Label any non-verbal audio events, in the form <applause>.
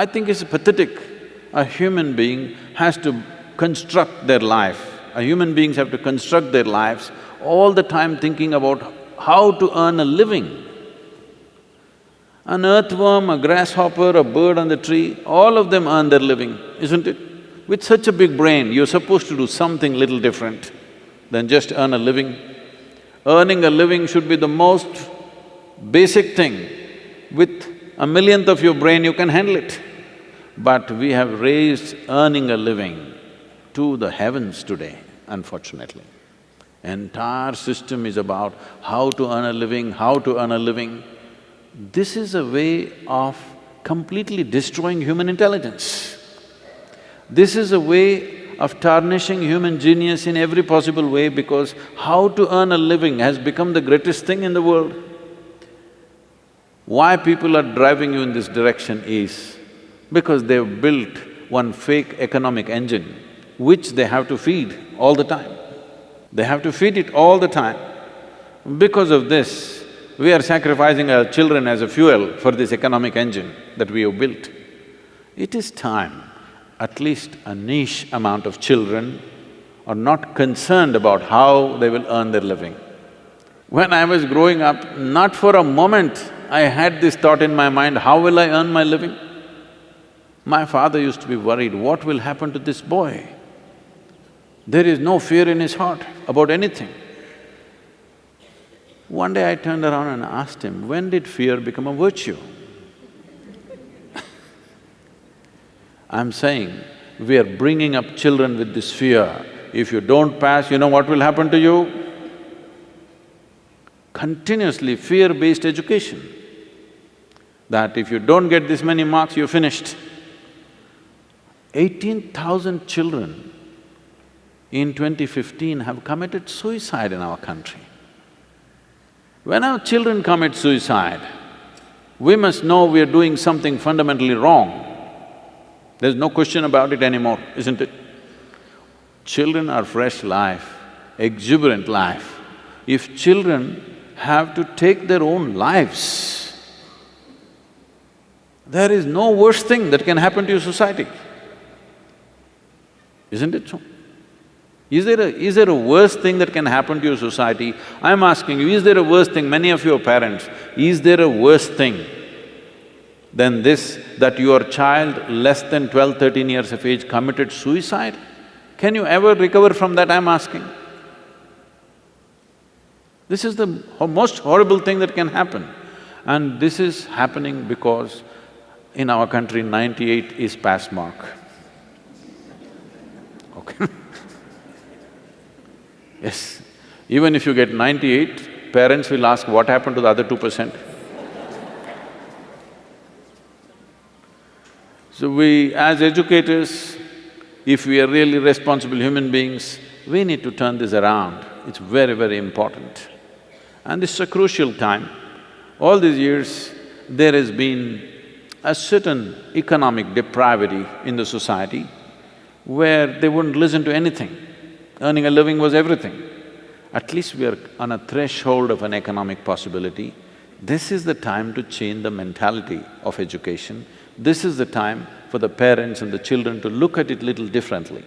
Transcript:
I think it's pathetic. A human being has to construct their life. A human beings have to construct their lives all the time thinking about how to earn a living. An earthworm, a grasshopper, a bird on the tree, all of them earn their living, isn't it? With such a big brain, you're supposed to do something little different than just earn a living. Earning a living should be the most basic thing. With a millionth of your brain, you can handle it. But we have raised earning a living to the heavens today, unfortunately. Entire system is about how to earn a living, how to earn a living. This is a way of completely destroying human intelligence. This is a way of tarnishing human genius in every possible way because how to earn a living has become the greatest thing in the world. Why people are driving you in this direction is because they've built one fake economic engine which they have to feed all the time. They have to feed it all the time. Because of this, we are sacrificing our children as a fuel for this economic engine that we have built. It is time at least a niche amount of children are not concerned about how they will earn their living. When I was growing up, not for a moment I had this thought in my mind, how will I earn my living? My father used to be worried, what will happen to this boy? There is no fear in his heart about anything. One day I turned around and asked him, when did fear become a virtue? <laughs> I'm saying, we are bringing up children with this fear. If you don't pass, you know what will happen to you? Continuously fear-based education. That if you don't get this many marks, you're finished. Eighteen thousand children in 2015 have committed suicide in our country. When our children commit suicide, we must know we are doing something fundamentally wrong. There's no question about it anymore, isn't it? Children are fresh life, exuberant life. If children have to take their own lives, there is no worse thing that can happen to your society. Isn't it so? Is there a… is there a worse thing that can happen to your society? I'm asking you, is there a worse thing, many of your parents, is there a worse thing than this, that your child less than 12, 13 years of age committed suicide? Can you ever recover from that, I'm asking? This is the most horrible thing that can happen. And this is happening because in our country, ninety-eight is pass mark. <laughs> Yes, even if you get ninety-eight, parents will ask, what happened to the other two percent? So we, as educators, if we are really responsible human beings, we need to turn this around. It's very, very important. And this is a crucial time. All these years, there has been a certain economic depravity in the society where they wouldn't listen to anything. Earning a living was everything. At least we are on a threshold of an economic possibility. This is the time to change the mentality of education. This is the time for the parents and the children to look at it little differently.